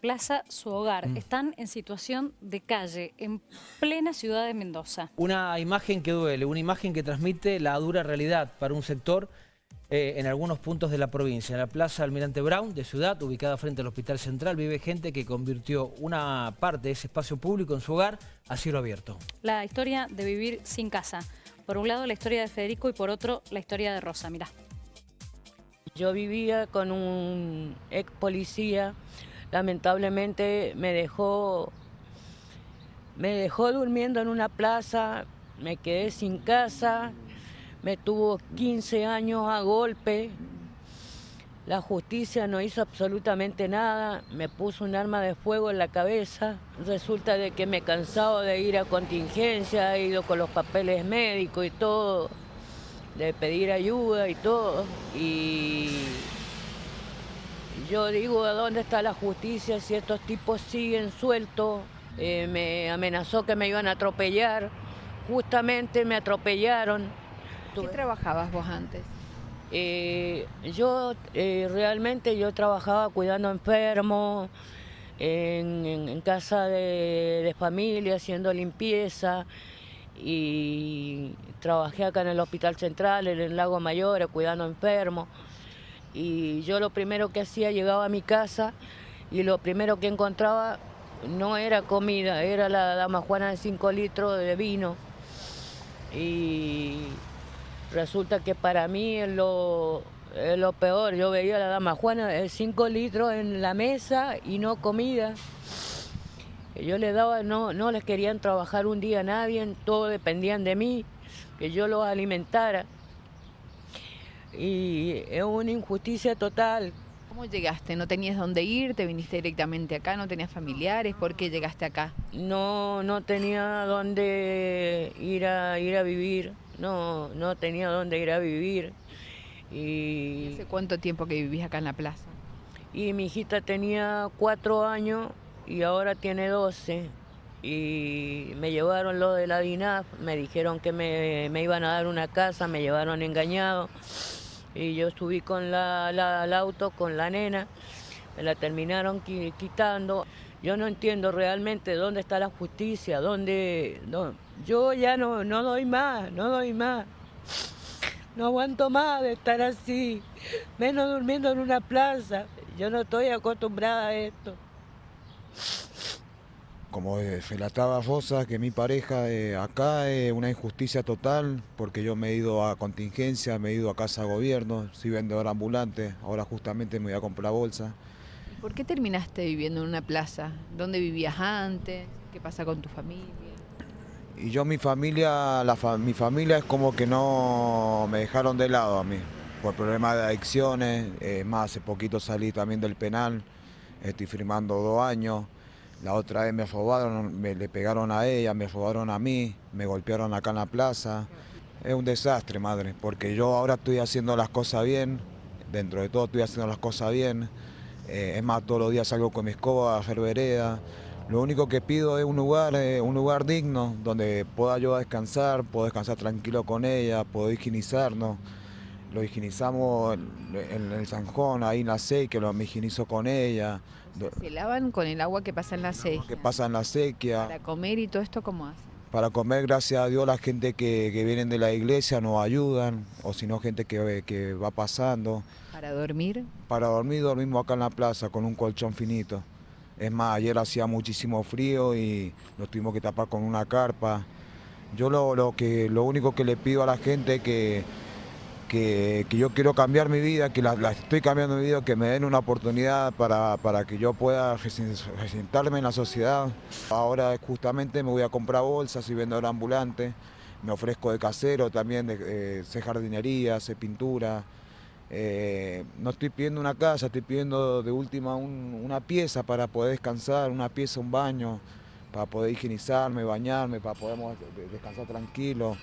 Plaza Su Hogar. Mm. Están en situación de calle, en plena ciudad de Mendoza. Una imagen que duele, una imagen que transmite la dura realidad para un sector eh, en algunos puntos de la provincia. En la Plaza Almirante Brown de Ciudad, ubicada frente al Hospital Central, vive gente que convirtió una parte de ese espacio público en su hogar a cielo abierto. La historia de vivir sin casa. Por un lado la historia de Federico y por otro la historia de Rosa. Mirá. Yo vivía con un ex policía, lamentablemente me dejó, me dejó durmiendo en una plaza, me quedé sin casa, me tuvo 15 años a golpe, la justicia no hizo absolutamente nada, me puso un arma de fuego en la cabeza, resulta de que me he cansado de ir a contingencia, he ido con los papeles médicos y todo, de pedir ayuda y todo. Y yo digo, ¿a dónde está la justicia si estos tipos siguen sueltos? Eh, me amenazó que me iban a atropellar. Justamente me atropellaron. ¿Qué trabajabas vos antes? Eh, yo eh, realmente yo trabajaba cuidando enfermos, en, en- en casa de, de familia, haciendo limpieza y trabajé acá en el Hospital Central, en el Lago Mayor, cuidando enfermos. Y yo lo primero que hacía, llegaba a mi casa y lo primero que encontraba no era comida, era la dama Juana de 5 litros de vino. Y resulta que para mí es lo, lo peor. Yo veía a la dama Juana de 5 litros en la mesa y no comida. Yo les daba, no, no les querían trabajar un día a nadie, todos dependían de mí, que yo los alimentara. Y es una injusticia total. ¿Cómo llegaste? ¿No tenías dónde ir? ¿Te viniste directamente acá? ¿No tenías familiares? ¿Por qué llegaste acá? No, no tenía dónde ir a, ir a vivir, no, no tenía dónde ir a vivir. Y, ¿Hace cuánto tiempo que vivís acá en la plaza? y mi hijita tenía cuatro años y ahora tiene 12. Y me llevaron lo de la DINAF, me dijeron que me, me iban a dar una casa, me llevaron engañado. Y yo subí con la, la- el auto, con la nena, me la terminaron qui- quitando. Yo no entiendo realmente dónde está la justicia, dónde... no- yo ya no, no doy más, no doy más. No aguanto más de estar así, menos durmiendo en una plaza. Yo no estoy acostumbrada a esto. Como relataba Rosa, que mi pareja eh, acá es una injusticia total, porque yo me he ido a contingencia, me he ido a casa de gobierno, soy vendedor ambulante, ahora justamente me voy a comprar bolsa. ¿Y ¿Por qué terminaste viviendo en una plaza? ¿Dónde vivías antes? ¿Qué pasa con tu familia? Y yo mi familia, la fa- mi familia es como que no me dejaron de lado a mí, por problemas de adicciones, eh, más hace poquito salí también del penal, estoy firmando dos años, la otra vez me robaron, me le pegaron a ella, me robaron a mí, me golpearon acá en la plaza. Es un desastre, madre, porque yo ahora estoy haciendo las cosas bien, dentro de todo estoy haciendo las cosas bien, eh, es más, todos los días salgo con mi escoba a hacer vereda. Lo único que pido es un lugar, eh, un lugar digno donde pueda yo descansar, puedo descansar tranquilo con ella, puedo higienizarnos. Lo higienizamos en, el Sanjón, ahí en la que lo me higienizo con ella. ¿Se lavan con el agua que pasa en la sequía? que pasa en la sequía. Para comer y todo esto, ¿cómo hacen? Para comer, gracias a Dios, la gente que, que vienen de la iglesia nos ayudan, o si no, gente que, que va pasando. ¿Para dormir? Para dormir, dormimos acá en la plaza con un colchón finito. Es más, ayer hacía muchísimo frío y nos tuvimos que tapar con una carpa. Yo lo, lo que, lo único que le pido a la gente es que, que, yo quiero cambiar mi vida, que la, estoy cambiando mi vida, que me den una oportunidad para, para que yo pueda resen- resentarme en la sociedad. Ahora justamente me voy a comprar bolsas, soy vendedor ambulante, me ofrezco de casero también, de, eh, sé jardinería, sé pintura. Eh, no estoy pidiendo una casa, estoy pidiendo de última un- una pieza para poder descansar, una pieza, un baño, para poder higienizarme, bañarme, para poder descansar tranquilo.